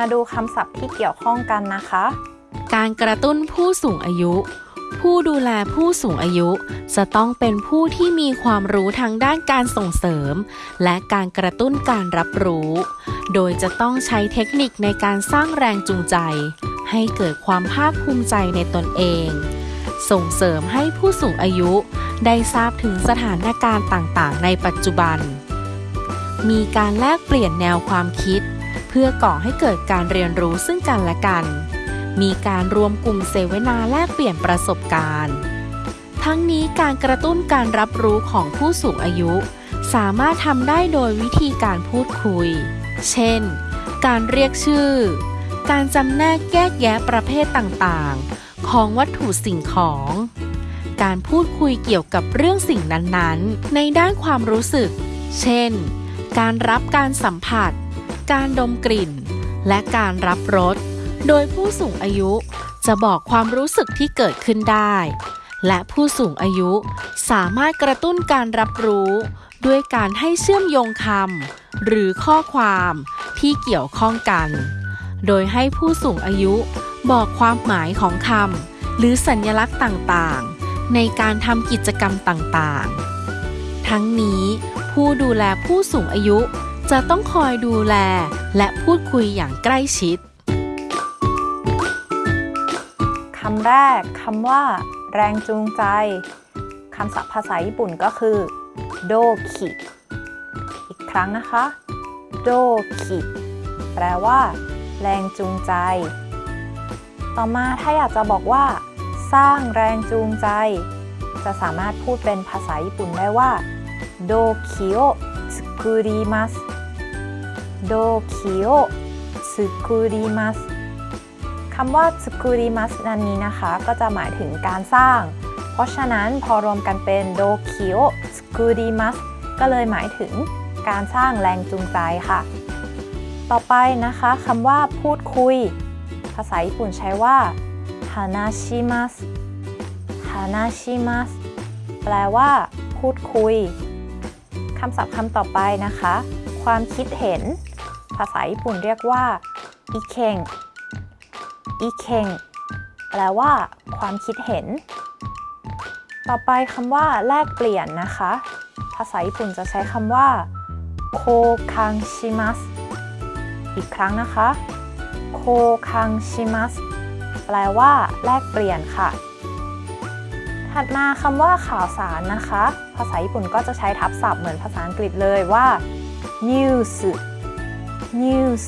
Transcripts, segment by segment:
มาดูคำศัพท์ที่เกี่ยวข้องกันนะคะ การกระตุ้นผู้สูงอายุ ผู้ดูแลผู้สูงอายุ จะต้องเป็นผู้ที่มีความรู้ทางด้านการส่งเสริม และการกระตุ้นการรับรู้ โดยจะต้องใช้เทคนิคในการสร้างแรงจูงใจ ให้เกิดความภาคภูมิใจในตนเอง ส่งเสริมให้ผู้สูงอายุ ได้ทราบถึงสถานการณ์ต่างๆ ในปัจจุบัน มีการแลกเปลี่ยนแนวความคิด เพื่อก่อให้เกิดการเรียนรู้ซึ่งกันและกัน มีการรวมกลุ่มเสวนาแลกเปลี่ยนประสบการณ์ ทั้งนี้การกระตุ้นการรับรู้ของผู้สูงอายุ สามารถทำได้โดยวิธีการพูดคุย เช่น การเรียกชื่อ การจำแนกแยกแยะประเภทต่างๆ ของวัตถุสิ่งของการพูดคุยเกี่ยวกับเรื่องสิ่งนั้นๆ ในด้านความรู้สึก เช่น การรับการสัมผัส การดมกลิ่น และการรับรส โดยผู้สูงอายุจะบอกความรู้สึกที่เกิดขึ้นได้ และผู้สูงอายุสามารถกระตุ้นการรับรู้ ด้วยการให้เชื่อมโยงคำหรือข้อความที่เกี่ยวข้องกัน โดยให้ผู้สูงอายุบอกความหมายของคำหรือสัญลักษณ์ต่างๆ ในการทำกิจกรรมต่างๆ ทั้งนี้ผู้ดูแลผู้สูงอายุ จะต้องคอยดูแล และพูดคุยอย่างใกล้ชิดคำแรกคำว่า แรงจูงใจคำศัพท์ภาษาญี่ปุ่นก็คือโดคิอีกครั้งนะคะโดคิแปลว่า แรงจูงใจ ต่อมาถ้าอยากจะบอกว่า สร้างแรงจูงใจ จะสามารถพูดเป็นภาษาญี่ปุ่นได้ว่าโดคิโอสกุริมัส โอสึกุริมัสคำว่าสึกุริมัสนั้นนี้นะคะ ก็จะหมายถึงการสร้าง เพราะฉะนั้นพอรวมกันเป็นโดคิโอสกุริมัสก็เลยหมายถึงการสร้างแรงจูงใจค่ะ ต่อไปนะคะคำว่าพูดคุย ภาษาญี่ปุ่นใช้ว่าฮานาชิมัสฮานาชิมัสแปลว่า พูดคุยคำศัพท์คำต่อไปนะคะ ความคิดเห็น ภาษาญี่ปุ่นเรียกว่าอิเคงอิเคงแปลว่า ความคิดเห็น ต่อไปคำว่า แลกเปลี่ยนนะคะ ภาษาญี่ปุ่นจะใช้คำว่าโคคังชิมัสอีกครั้งนะคะโคคังชิมัสแปลว่า แลกเปลี่ยนค่ะ ถัดมาคำว่าข่าวสารนะคะ ภาษาญี่ปุ่นก็จะใช้ทับศัพท์เหมือนภาษาอังกฤษเลยว่า news news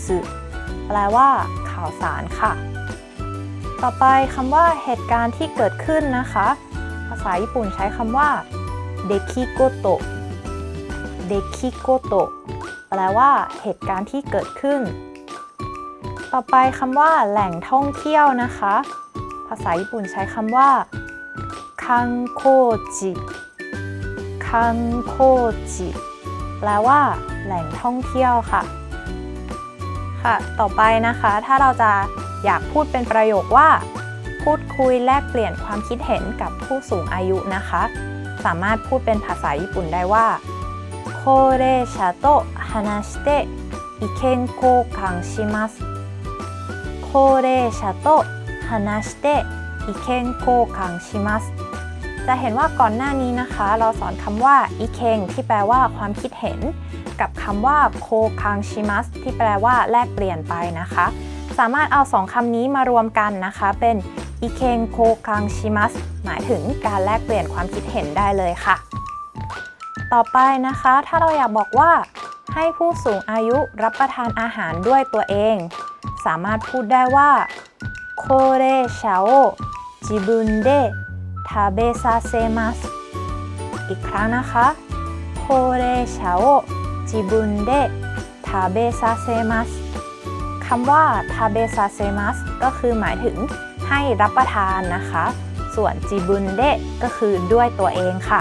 แปลว่า ข่าวสารค่ะ ต่อไปคำว่าเหตุการณ์ที่เกิดขึ้นนะคะ ภาษาญี่ปุ่นใช้คำว่าเดคิโกโตเดคิโกโตแปลว่า เหตุการณ์ที่เกิดขึ้น ต่อไปคำว่า แหล่งท่องเที่ยวนะคะ ภาษาญี่ปุ่นใช้คำว่าคังโคจิคังโคจิแปลว่า แหล่งท่องเที่ยวค่ะ ค่ะ ต่อไปนะคะ ถ้าเราจะอยากพูดเป็นประโยคว่า พูดคุยแลกเปลี่ยนความคิดเห็นกับผู้สูงอายุนะคะ สามารถพูดเป็นภาษาญี่ปุ่นได้ว่าโคเรชาโตฮานาชิเตอิเคนโกคังชิมัสโค จะเห็นว่าก่อนหน้านี้นะคะ เราสอนคำว่าอิเคงที่แปลว่าความคิดเห็น กับคำว่าโคคังชิมัสที่แปลว่าแลกเปลี่ยนไปนะคะ สามารถเอาสองคำนี้มารวมกันนะคะ เป็นอิเคงโคคังชิมัสหมายถึงการแลกเปลี่ยนความคิดเห็นได้เลยค่ะ ต่อไปนะคะ ถ้าเราอยากบอกว่า ให้ผู้สูงอายุรับประทานอาหารด้วยตัวเอง สามารถพูดได้ว่าโคเรชาโอจิบุนเด ทาเบซาเซมัสอีกครั้งนะคะโคเรชาโอจิบุนเดทาเบซาเซมัสคำว่าทาเบซาเซมัสก็คือหมายถึงให้รับประทานนะคะ ส่วนจิบุนเดก็คือด้วยตัวเองค่ะ